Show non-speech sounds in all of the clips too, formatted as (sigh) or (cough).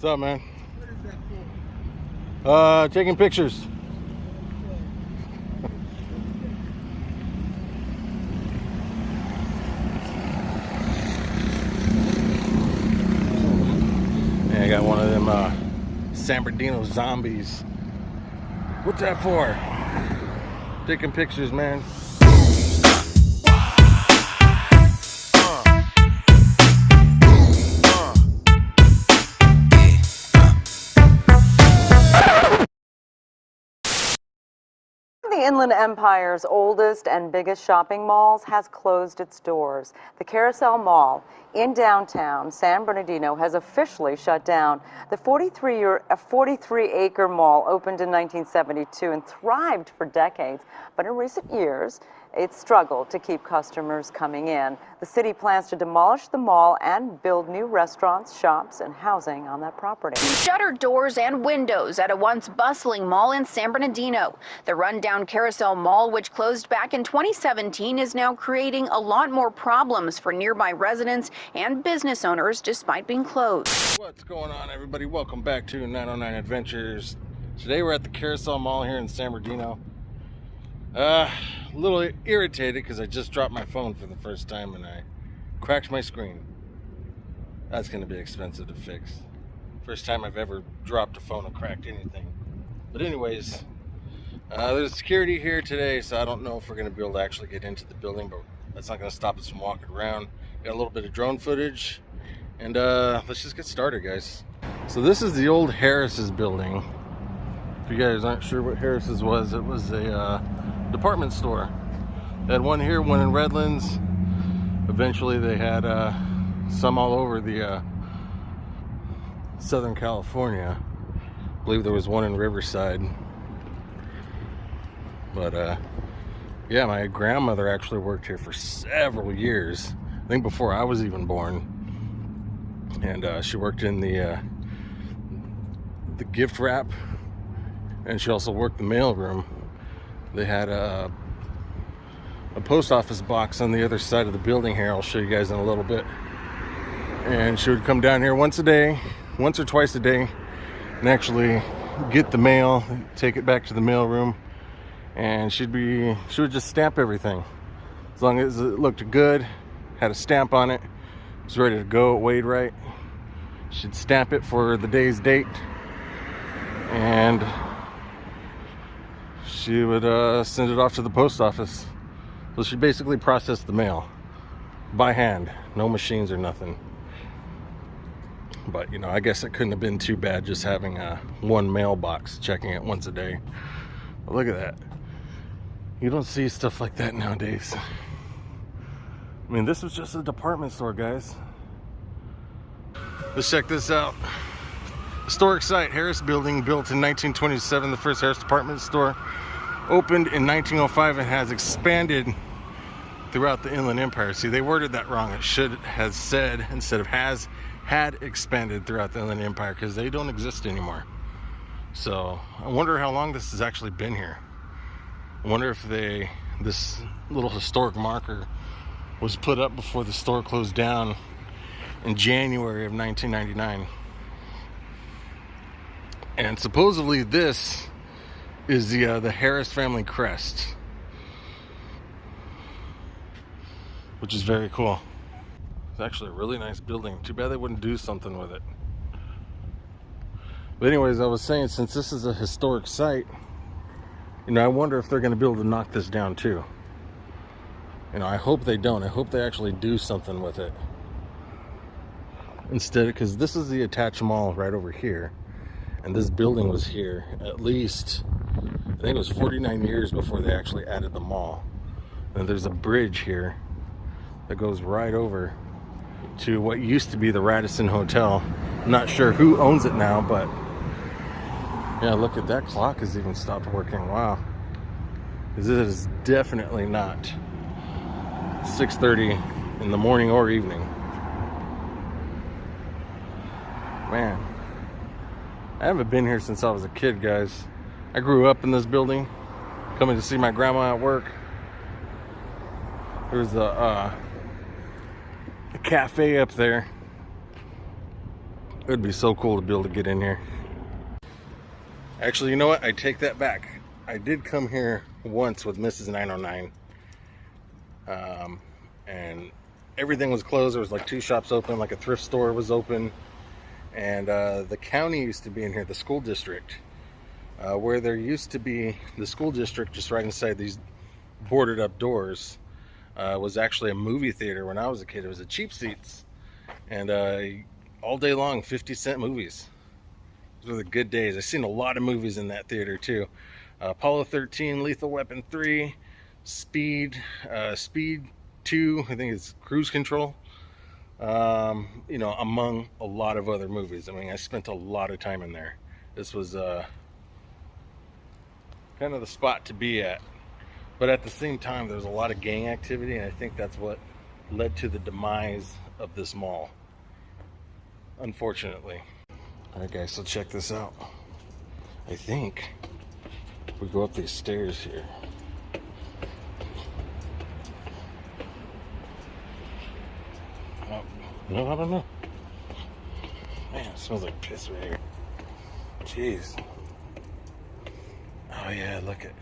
What's up, man? What is that for? Uh, taking pictures. (laughs) Yeah, I got one of them uh, San Bernardino zombies. What's that for? Taking pictures, man. The Inland Empire's oldest and biggest shopping malls has closed its doors. The Carousel Mall in downtown San Bernardino has officially shut down. The 43-year, 43-acre mall opened in 1972 and thrived for decades, but in recent years, it struggled to keep customers coming in. The city plans to demolish the mall and build new restaurants, shops, and housing on that property. Shuttered doors and windows at a once bustling mall in San Bernardino. The rundown Carousel Mall, which closed back in 2017, is now creating a lot more problems for nearby residents and business owners despite being closed. What's going on, everybody? Welcome back to 909 Adventures. Today we're at the Carousel Mall here in San Bernardino. Uh, a little irritated because I just dropped my phone for the first time and I cracked my screen. That's going to be expensive to fix. First time I've ever dropped a phone and cracked anything. But anyways, uh, there's security here today, so I don't know if we're going to be able to actually get into the building, but that's not going to stop us from walking around. Got a little bit of drone footage, and uh, let's just get started, guys. So this is the old Harris's building. If you guys aren't sure what Harris's was, it was a uh, department store. They had one here, one in Redlands. Eventually they had uh, some all over the uh, Southern California. I believe there was one in Riverside. But uh, yeah, my grandmother actually worked here for several years. I think before I was even born. And uh, she worked in the uh, the gift wrap, and she also worked the mail room. They had a a post office box on the other side of the building here. I'll show you guys in a little bit. And she would come down here once a day, once or twice a day, and actually get the mail, take it back to the mail room, and she'd be she would just stamp everything. As long as it looked good, had a stamp on it, was ready to go, it weighed right. She'd stamp it for the day's date, and she would uh, send it off to the post office. So she basically processed the mail by hand, no machines or nothing. But you know, I guess it couldn't have been too bad just having a one mailbox, checking it once a day. But look at that. You don't see stuff like that nowadays. I mean, this was just a department store, guys. Let's check this out. Historic site, Harris Building, built in 1927, the first Harris department store. Opened in 1905 and has expanded throughout the Inland Empire. See, they worded that wrong. It should have said, instead of has, had expanded throughout the Inland Empire because they don't exist anymore. So I wonder how long this has actually been here. I wonder if they, this little historic marker was put up before the store closed down in January of 1999. And supposedly this is the uh, the Harris family crest, which is very cool. It's actually a really nice building. Too bad they wouldn't do something with it. But anyways, I was saying since this is a historic site, you know, I wonder if they're going to be able to knock this down too. You know, I hope they don't. I hope they actually do something with it. Instead, because this is the attached mall right over here. And this building was here at least, I think it was 49 years before they actually added the mall. And there's a bridge here that goes right over to what used to be the Radisson Hotel. I'm not sure who owns it now, but yeah, look at that clock has even stopped working. Wow. It is definitely not 6.30 in the morning or evening. Man, I haven't been here since I was a kid, guys. I grew up in this building, coming to see my grandma at work. There's a, uh, a cafe up there. It would be so cool to be able to get in here. Actually, you know what? I take that back. I did come here once with Mrs. 909. Um, and everything was closed. There was like two shops open, like a thrift store was open. And uh, the county used to be in here, the school district. Uh, where there used to be the school district just right inside these boarded up doors uh, was actually a movie theater when I was a kid. It was a cheap seats. And uh, all day long, 50 cent movies. Those were the good days. I've seen a lot of movies in that theater too. Uh, Apollo 13, Lethal Weapon 3, Speed, uh, Speed 2, I think it's Cruise Control. Um, you know, among a lot of other movies. I mean, I spent a lot of time in there. This was uh, kind of the spot to be at. But at the same time, there was a lot of gang activity, and I think that's what led to the demise of this mall. Unfortunately. All right, guys, so check this out. I think we go up these stairs here. Oh, no, I don't know. Man, it smells like piss right here. Jeez. Oh yeah, look at.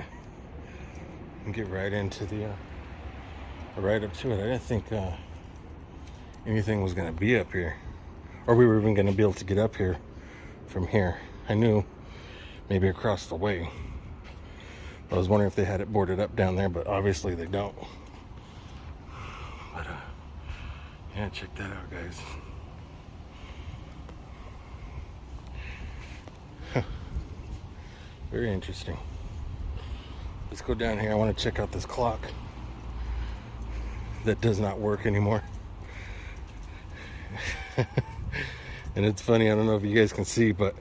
Get right into the, uh, right up to it. I didn't think uh, anything was gonna be up here, or we were even gonna be able to get up here from here. I knew maybe across the way. I was wondering if they had it boarded up down there, but obviously they don't. But uh, yeah, check that out, guys. Very interesting. Let's go down here. I want to check out this clock that does not work anymore. (laughs) and it's funny, I don't know if you guys can see, but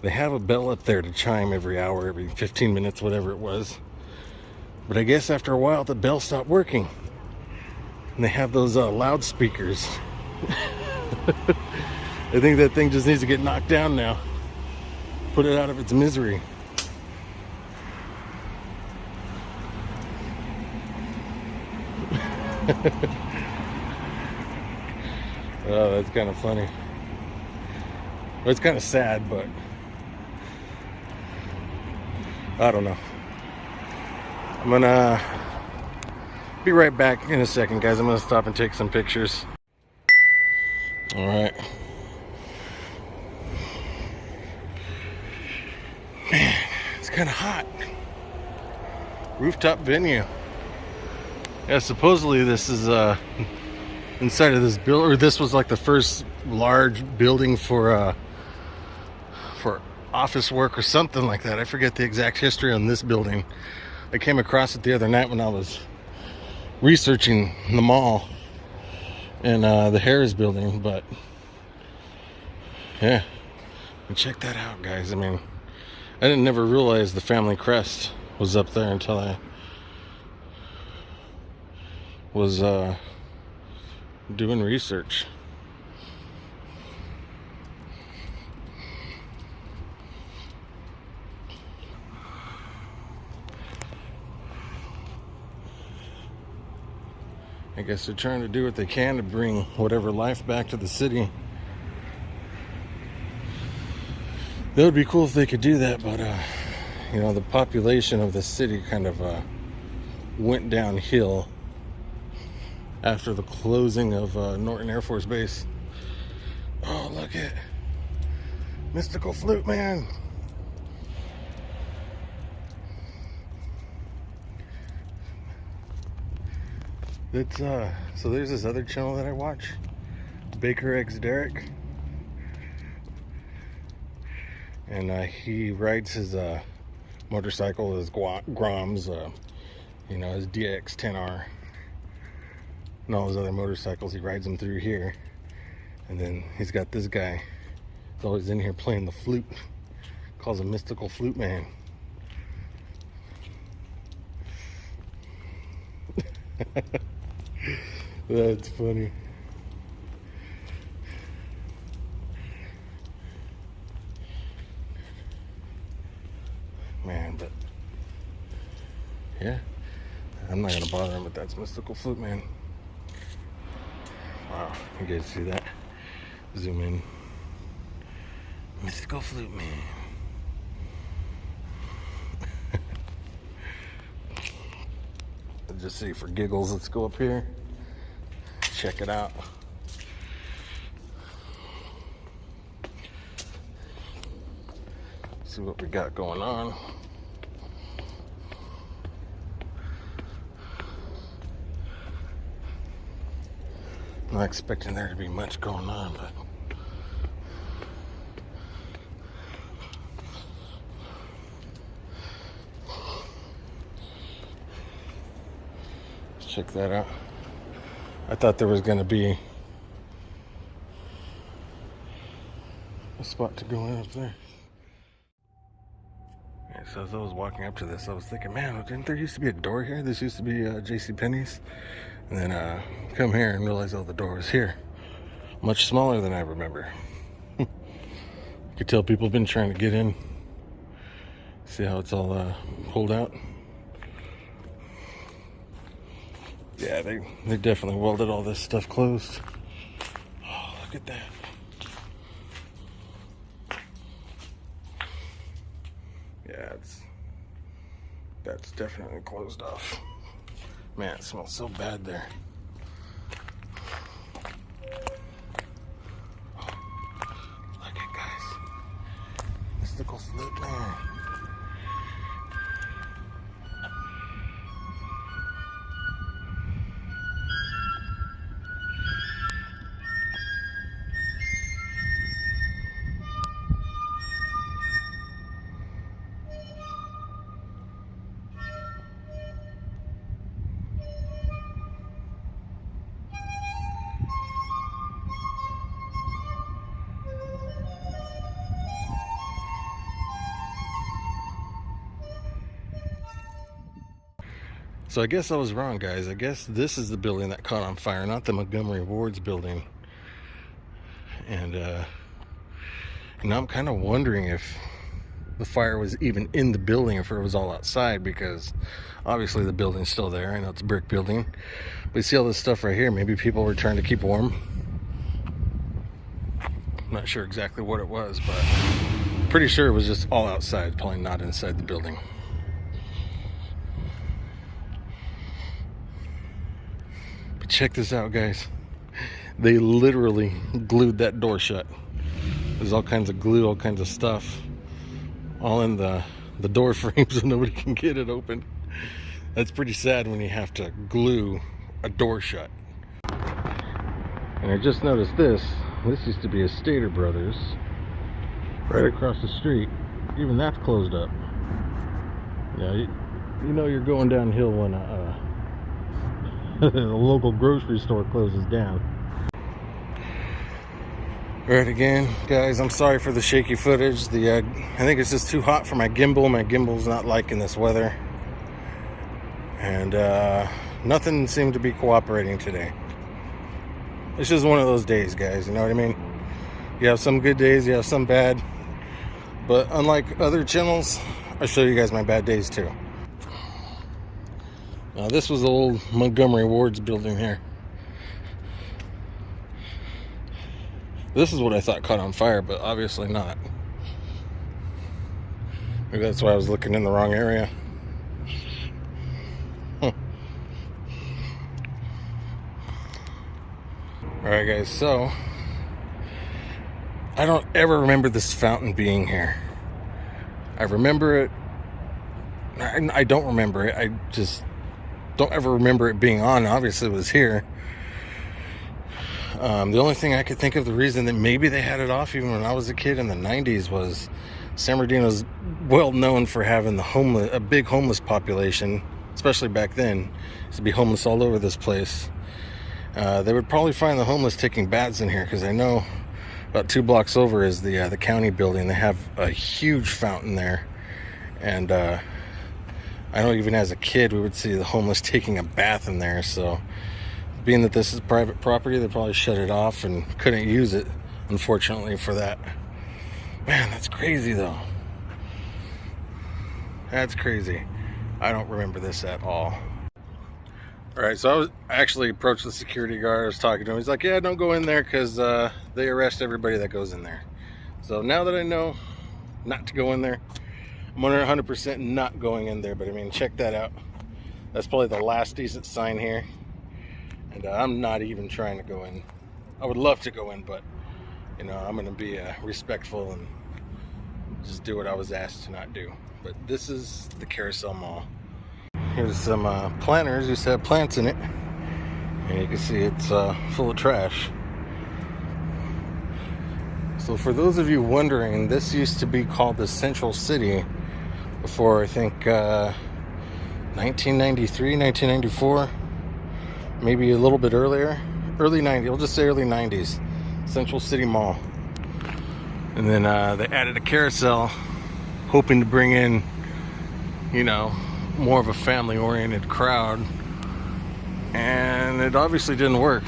they have a bell up there to chime every hour, every 15 minutes, whatever it was. But I guess after a while, the bell stopped working. And they have those uh, loudspeakers. (laughs) I think that thing just needs to get knocked down now. Put it out of its misery. Oh, that's kind of funny. Well, it's kind of sad, but I don't know. I'm gonna uh, be right back in a second, guys. I'm gonna stop and take some pictures. All right. Man, it's kind of hot. Rooftop venue. Yeah, supposedly this is uh (laughs) inside of this build, or this was like the first large building for uh for office work or something like that. I forget the exact history on this building. I came across it the other night when I was researching the mall and uh, the Harris building, but yeah, and check that out, guys. I mean, I didn't never realize the family crest was up there until I was uh, doing research. I guess they're trying to do what they can to bring whatever life back to the city. That would be cool if they could do that, but uh, you know, the population of the city kind of uh, went downhill after the closing of uh, Norton Air Force Base. Oh, look at Mystical Flute Man. That's uh so there's this other channel that I watch. Baker X Derek. And uh, he rides his uh, motorcycle, his Groms, uh, you know, his ZX10R and all his other motorcycles. He rides them through here. And then he's got this guy. He's always in here playing the flute. Calls him Mystical Flute Man. (laughs) That's funny. Man, but yeah, I'm not gonna bother him, but that's Mystical Flute Man. Wow, you guys see that? Zoom in. Mystical Flute Man. Just see for giggles, let's go up here. Check it out. See what we got going on. Not expecting there to be much going on, but let's check that out. I thought there was going to be a spot to go in up there. So as I was walking up to this, I was thinking, man, didn't there used to be a door here? This used to be uh, J.C. Penney's, and then uh, come here and realize, oh, the door was here, much smaller than I remember. you (laughs) could tell people have been trying to get in. See how it's all uh, pulled out. Yeah, they they definitely welded all this stuff closed. Oh, look at that. Yeah, it's that's definitely closed off. Man, it smells so bad there. Look at guys. Mystical flute man. So I guess I was wrong, guys. I guess this is the building that caught on fire, not the Montgomery Wards building. And uh, now I'm kind of wondering if the fire was even in the building, if it was all outside, because obviously the building's still there. I know it's a brick building. But see all this stuff right here. Maybe people were trying to keep warm. I'm not sure exactly what it was, but pretty sure it was just all outside, probably not inside the building. But check this out, guys. They literally glued that door shut. There's all kinds of glue, all kinds of stuff, all in the the door (laughs) frame so nobody can get it open. That's pretty sad when you have to glue a door shut. And I just noticed this. This used to be a Stater Brothers right across the street. Even that's closed up. Yeah, you, you know you're going downhill when uh, (laughs) the local grocery store closes down. Alright again, guys, I'm sorry for the shaky footage. The uh, I think it's just too hot for my gimbal. My gimbal's not liking this weather. And uh, nothing seemed to be cooperating today. It's just one of those days, guys, you know what I mean? You have some good days, you have some bad. But unlike other channels, I show you guys my bad days too. Now this was the old Montgomery Wards building here. This is what I thought caught on fire, but obviously not. Maybe that's why I was looking in the wrong area. Alright guys, so I don't ever remember this fountain being here. I remember it. I don't remember it. I just don't ever remember it being on. Obviously, it was here. Um, the only thing I could think of the reason that maybe they had it off even when I was a kid in the 90s was San Bernardino's well known for having the homeless, a big homeless population, especially back then. Used to be homeless all over this place. Uh, they would probably find the homeless taking baths in here because I know about two blocks over is the uh, the county building. They have a huge fountain there, and uh, I know even as a kid we would see the homeless taking a bath in there. So, being that this is private property, they probably shut it off and couldn't use it, unfortunately for that. Man, that's crazy though. That's crazy. I don't remember this at all. All right, so I was actually approached the security guard. I was talking to him. He's like, "Yeah, don't go in there because uh, they arrest everybody that goes in there." So now that I know not to go in there, I'm 100% not going in there. But I mean, check that out. That's probably the last decent sign here. And uh, I'm not even trying to go in. I would love to go in, but you know, I'm going to be uh, respectful and just do what I was asked to not do. But this is the Carousel Mall. Here's some uh, planters. To have plants in it. And you can see it's uh, full of trash. So for those of you wondering, this used to be called the Central City before I think uh, 1993, 1994, maybe a little bit earlier. Early 90s, we'll just say early 90s. Central City Mall. And then uh, they added a carousel, hoping to bring in, you know, more of a family oriented crowd. And it obviously didn't work.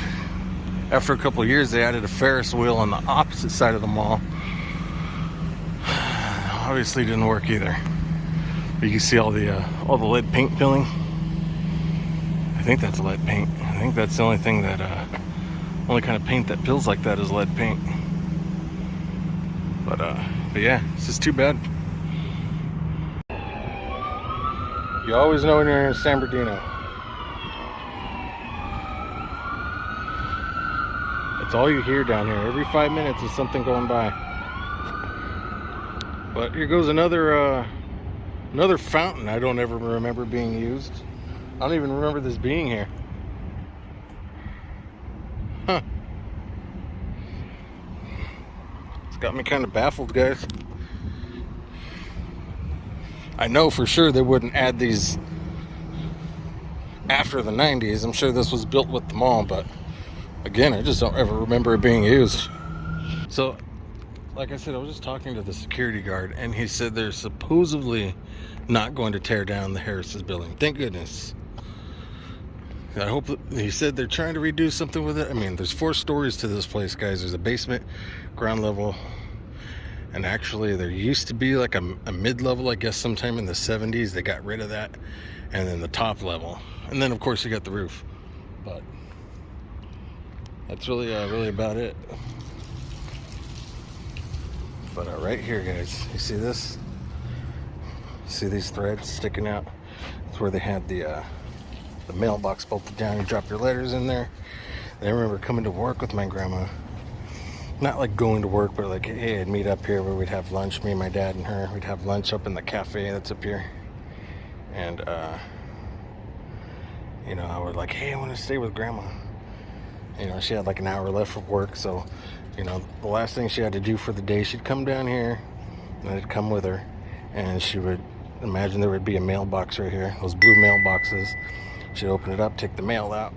After a couple years, they added a Ferris wheel on the opposite side of the mall. (sighs) obviously didn't work either. You can see all the uh, all the lead paint peeling. I think that's lead paint. I think that's the only thing that uh, only kind of paint that peels like that is lead paint. But uh, but yeah, it's just too bad. You always know when you're in San Bernardino. That's all you hear down here. Every five minutes is something going by. But here goes another uh, another fountain I don't ever remember being used. I don't even remember this being here. Huh. It's got me kind of baffled, guys. I know for sure they wouldn't add these after the 90s. I'm sure this was built with the mall, but again, I just don't ever remember it being used. So, like I said, I was just talking to the security guard, and he said they're supposedly not going to tear down the Harris's building. Thank goodness. I hope he said they're trying to redo something with it. I mean, there's four stories to this place, guys. There's a basement, ground level, and actually there used to be like a, a mid-level i guess sometime in the 70s they got rid of that and then the top level and then of course you got the roof but that's really uh, really about it but uh, right here guys you see this see these threads sticking out that's where they had the uh, the mailbox bolted down you drop your letters in there and i remember coming to work with my grandma not like going to work, but like, hey, I'd meet up here where we'd have lunch, me and my dad and her. We'd have lunch up in the cafe that's up here. And, uh, you know, I would like, hey, I want to stay with grandma. You know, she had like an hour left of work, so, you know, the last thing she had to do for the day, she'd come down here, and I'd come with her, and she would imagine there would be a mailbox right here, those blue mailboxes. She'd open it up, take the mail out,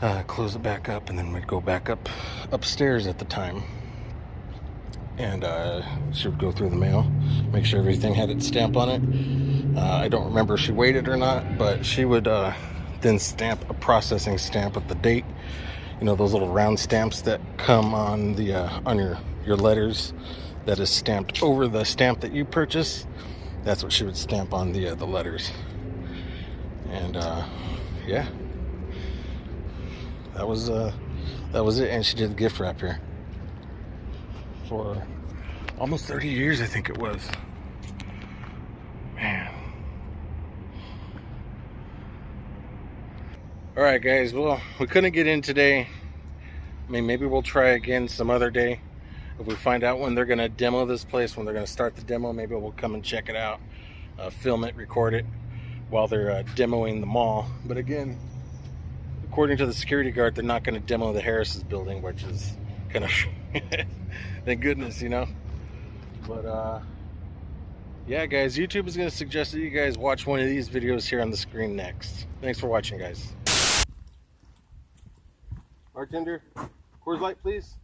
uh, close it back up, and then we'd go back up upstairs at the time. And uh, she would go through the mail, make sure everything had its stamp on it. Uh, I don't remember if she waited or not, but she would uh, then stamp a processing stamp with the date. You know those little round stamps that come on the uh, on your your letters, that is stamped over the stamp that you purchase. That's what she would stamp on the uh, the letters. And uh, yeah, that was uh that was it and she did the gift wrap here for almost 30 years i think it was man all right guys well we couldn't get in today i mean maybe we'll try again some other day if we find out when they're going to demo this place when they're going to start the demo maybe we'll come and check it out uh, film it record it while they're uh, demoing the mall but again according to the security guard, they're not going to demo the Harris's building, which is kind of (laughs) thank goodness, you know. But uh, yeah, guys, YouTube is going to suggest that you guys watch one of these videos here on the screen next. Thanks for watching, guys. Bartender, Coors Light, please.